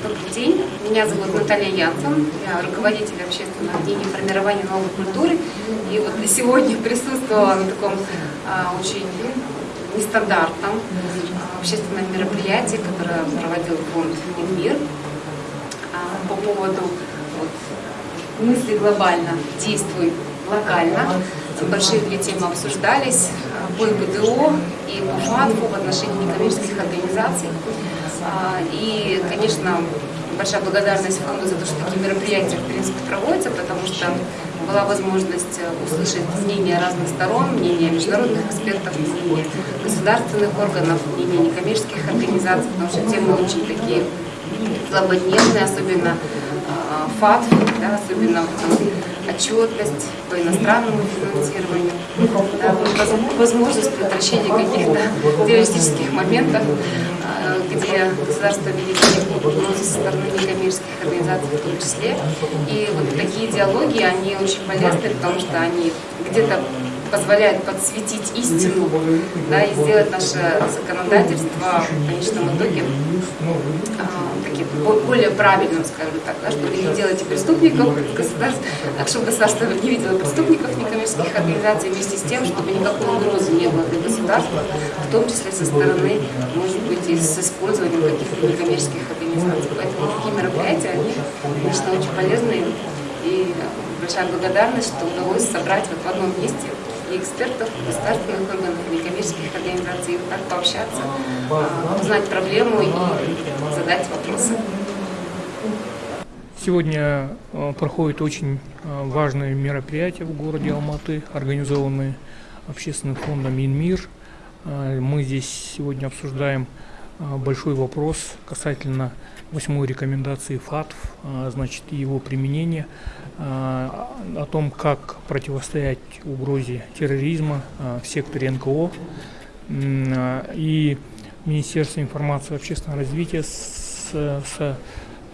Добрый день, меня зовут Наталья Янсон, я руководитель общественного дня формирования новой культуры. И вот сегодня присутствовала на таком а, очень нестандартном а, общественном мероприятии, которое проводил фонд «Мир» а, по поводу вот, мысли глобально, действуй локально. Большие две темы обсуждались по ИБДО и по в отношении некоммерческих организаций. А, и, конечно, большая благодарность фонду за то, что такие мероприятия, в принципе, проводятся, потому что была возможность услышать мнения разных сторон, мнения международных экспертов, мнения государственных органов, мнения некоммерческих организаций, потому что темы очень такие злободневные, особенно а, ФАТ, да, особенно отчетность по иностранному финансированию, да, возможность предотвращения каких-то террористических моментов, где государство видит угрозы со стороны некоммерческих организаций в том числе. И вот такие диалоги, они очень полезны, потому что они где-то позволяют подсветить истину да, и сделать наше законодательство в конечном итоге а, таким более правильным, скажем так, да, чтобы не делать преступников государств, чтобы государство не видело преступников некоммерческих организаций, вместе с тем, чтобы никакой угрозы не было для государства, в том числе со стороны, может быть, и с использованием каких-то некоммерческих организаций. Поэтому такие мероприятия, они, конечно, очень полезные. И большая благодарность, что удалось собрать вот в одном месте и экспертов, государственных органов, некоммерческих организаций, так пообщаться, а, узнать проблему и задать вопросы. Сегодня а, проходит очень а, важное мероприятие в городе Алматы, организованное общественным фондом «Минмир». Мы здесь сегодня обсуждаем большой вопрос касательно восьмой рекомендации ФАТФ, значит, его применения о том, как противостоять угрозе терроризма в секторе НКО. И Министерство информации и общественного развития с, с,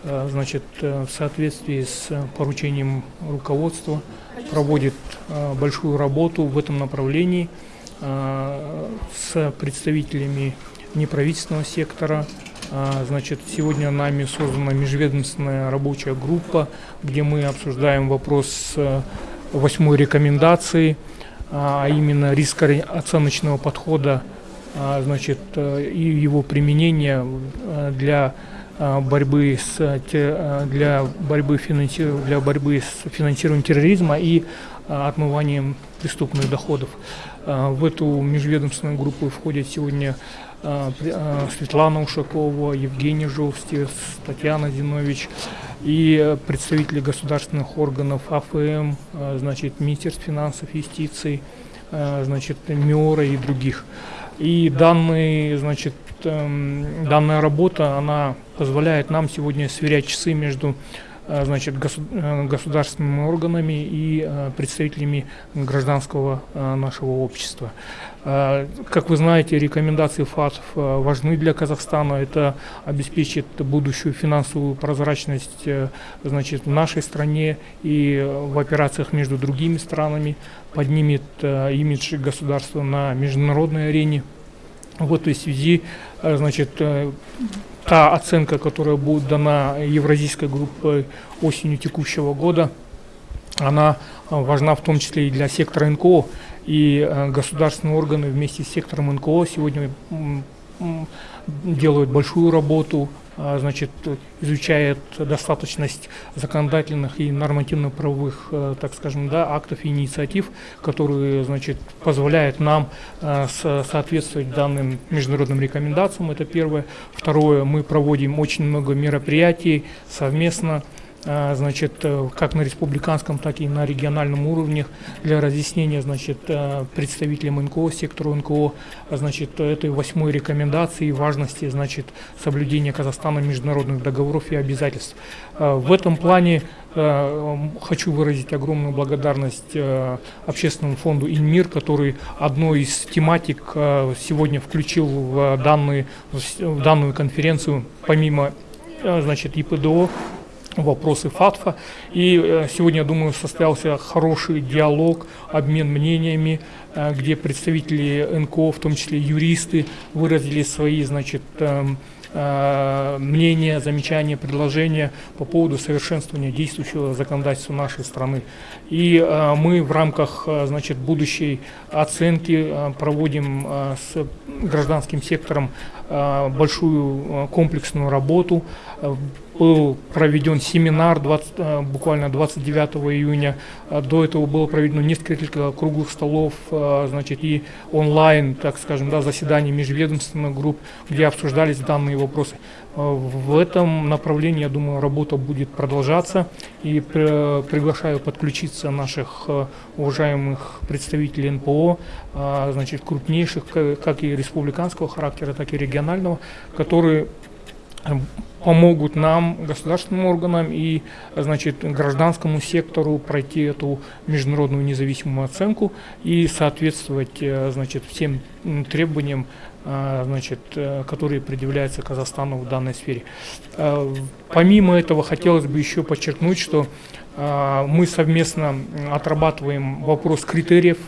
значит, в соответствии с поручением руководства проводит большую работу в этом направлении с представителями неправительственного сектора, а, значит, сегодня нами создана межведомственная рабочая группа, где мы обсуждаем вопрос э, восьмой рекомендации, а, а именно рискооценочного подхода а, значит, э, и его применения э, для борьбы с для борьбы финанси, для борьбы с финансированием терроризма и отмыванием преступных доходов. В эту межведомственную группу входят сегодня Светлана Ушакова, Евгений Жовстис, Татьяна Зинович и представители государственных органов АФМ, а, значит, Министерство финансов, юстиции, значит, МИОРа и других. И данные, значит, эм, данная работа, она позволяет нам сегодня сверять часы между значит, э, государственными органами и э, представителями гражданского нашего общества. Как вы знаете, рекомендации ФАТФ важны для Казахстана. Это обеспечит будущую финансовую прозрачность значит, в нашей стране и в операциях между другими странами, поднимет имидж государства на международной арене. В этой связи значит, та оценка, которая будет дана Евразийской группой осенью текущего года, она важна в том числе и для сектора НКО. И э, государственные органы вместе с сектором НКО сегодня делают большую работу значит, изучает достаточность законодательных и нормативно-правовых, э, так скажем, да, актов и инициатив, которые, значит, позволяют нам э, соответствовать данным международным рекомендациям, это первое. Второе, мы проводим очень много мероприятий совместно. а, значит, э, как на республиканском, так и на региональном уровне для разъяснения, значит, э, представителям НКО, сектору НКО, значит, этой восьмой рекомендации и важности, значит, соблюдения Казахстана международных договоров и обязательств. А, в этом плане э, хочу выразить огромную благодарность общественному фонду «Инмир», который одной из тематик сегодня включил в, данные, в данную конференцию, помимо значит, ИПДО, вопросы ФАТФа. И э, сегодня, я думаю, состоялся хороший диалог, обмен мнениями где представители НКО, в том числе юристы, выразили свои, значит, эм, Э, мнения, замечания, предложения по поводу совершенствования действующего законодательства нашей страны. И э, мы в рамках э, значит, будущей оценки проводим с гражданским сектором большую комплексную работу был проведен семинар 20, э, буквально 29 июня. А до этого было проведено несколько круглых столов, э, значит, и онлайн, так скажем, да, заседаний межведомственных групп, где обсуждались данные вопросы. Э, в этом направлении, я думаю, работа будет продолжаться. И приглашаю подключиться наших уважаемых представителей НПО, значит, крупнейших, как и республиканского характера, так и регионального, которые помогут нам, государственным органам и значит, гражданскому сектору пройти эту международную независимую оценку и соответствовать э, значит, всем требованиям, э, значит, э, которые предъявляются Казахстану в данной сфере. Помимо этого хотелось бы еще подчеркнуть, что мы совместно отрабатываем вопрос критериев,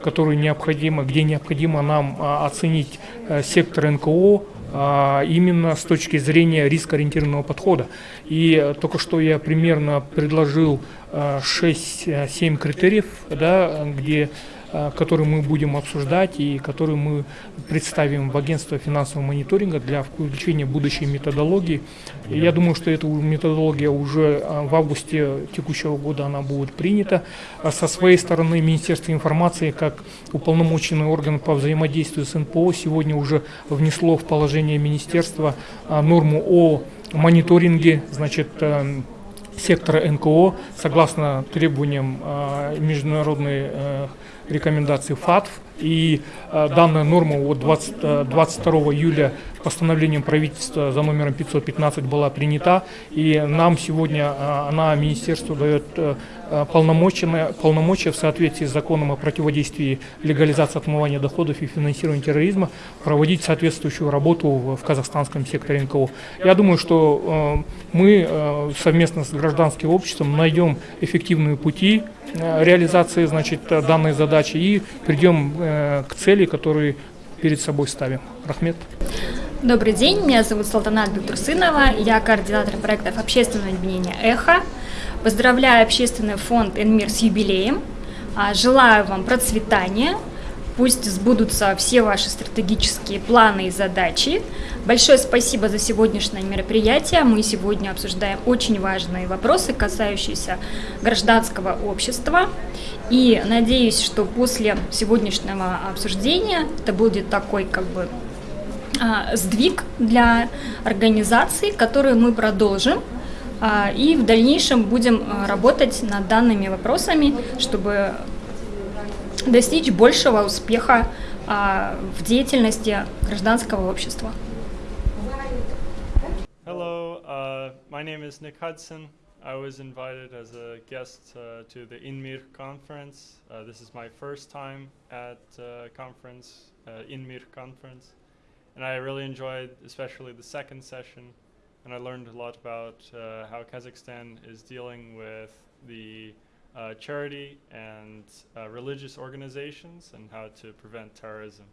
которые необходимо, где необходимо нам оценить сектор НКО, именно с точки зрения рискоориентированного подхода. И только что я примерно предложил 6-7 а, критериев, да, где Э, который мы будем обсуждать и который мы представим в агентство финансового мониторинга для включения будущей методологии. Я думаю, что эта методология уже э, в августе текущего года она будет принята. А со своей стороны Министерство информации, как уполномоченный орган по взаимодействию с НПО, сегодня уже внесло в положение министерства э, норму о мониторинге, значит, сектора НКО согласно требованиям международной рекомендаций ФАТФ. И э, данная норма от 20, 22 июля постановлением правительства за номером 515 была принята. И нам сегодня э, она, Министерство дает э, полномочия, полномочия в соответствии с законом о противодействии легализации отмывания доходов и финансированию терроризма проводить соответствующую работу в, казахстанском секторе НКО. Я думаю, что э, мы э, совместно с гражданским обществом найдем эффективные пути Э, реализации значит, данной задачи и придем э, к цели, которые перед собой ставим. Рахмет. Добрый день, меня зовут Салтанат Бектурсынова, я координатор проектов общественного объединения «Эхо». Поздравляю общественный фонд «Энмир» с юбилеем, а, желаю вам процветания, Пусть сбудутся все ваши стратегические планы и задачи. Большое спасибо за сегодняшнее мероприятие. Мы сегодня обсуждаем очень важные вопросы, касающиеся гражданского общества. И надеюсь, что после сегодняшнего обсуждения это будет такой как бы а, сдвиг для организации, который мы продолжим а, и в дальнейшем будем а, работать над данными вопросами, чтобы достичь большего успеха а, в деятельности гражданского общества. Hello, uh, my name is Nick Hudson. I was invited as a guest uh, to the INMIR conference. Uh, this is my first time at uh, conference, uh, INMIR conference, and I really enjoyed especially the second session, and I learned a lot about uh, how Kazakhstan is dealing with the uh, charity and uh, religious organizations and how to prevent terrorism.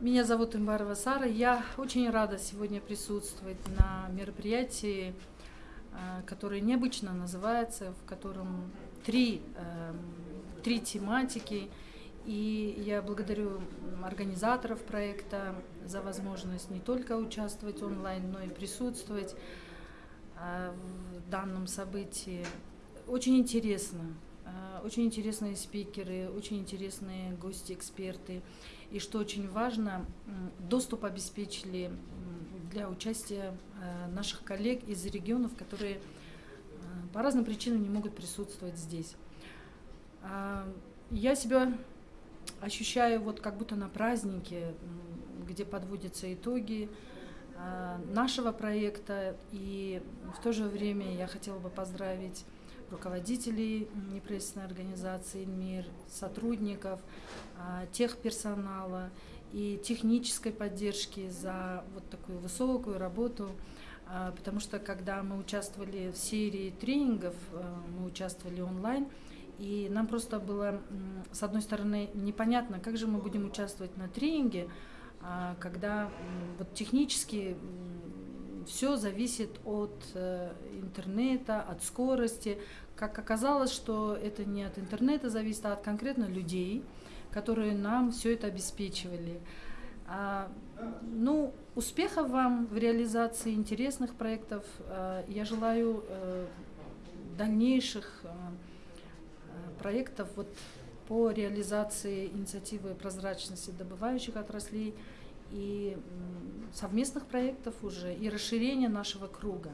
Меня зовут Имбарова Сара. Я очень рада сегодня присутствовать на мероприятии, э, которое необычно называется, в котором три, эм, три тематики. И я благодарю организаторов проекта за возможность не только участвовать онлайн, но и присутствовать э, в данном событии. Очень интересно. Э, очень интересные спикеры, очень интересные гости, эксперты. И что очень важно, доступ обеспечили для участия э, наших коллег из регионов, которые по разным причинам не могут присутствовать здесь. Я себя ощущаю вот как будто на празднике, где подводятся итоги нашего проекта. И в то же время я хотела бы поздравить руководителей неправительственной организации «Мир», сотрудников, а, техперсонала и технической поддержки за вот такую высокую работу, а, потому что когда мы участвовали в серии тренингов, а, мы участвовали онлайн, И нам просто было, с одной стороны, непонятно, как же мы будем участвовать на тренинге, а, когда м, вот технически все зависит от э, интернета, от скорости. Как оказалось, что это не от интернета зависит, а от конкретно людей, которые нам все это обеспечивали. А, ну, успехов вам в реализации интересных проектов. А, Я желаю э, дальнейших э, проектов вот по реализации инициативы прозрачности добывающих отраслей и совместных проектов уже и расширения нашего круга.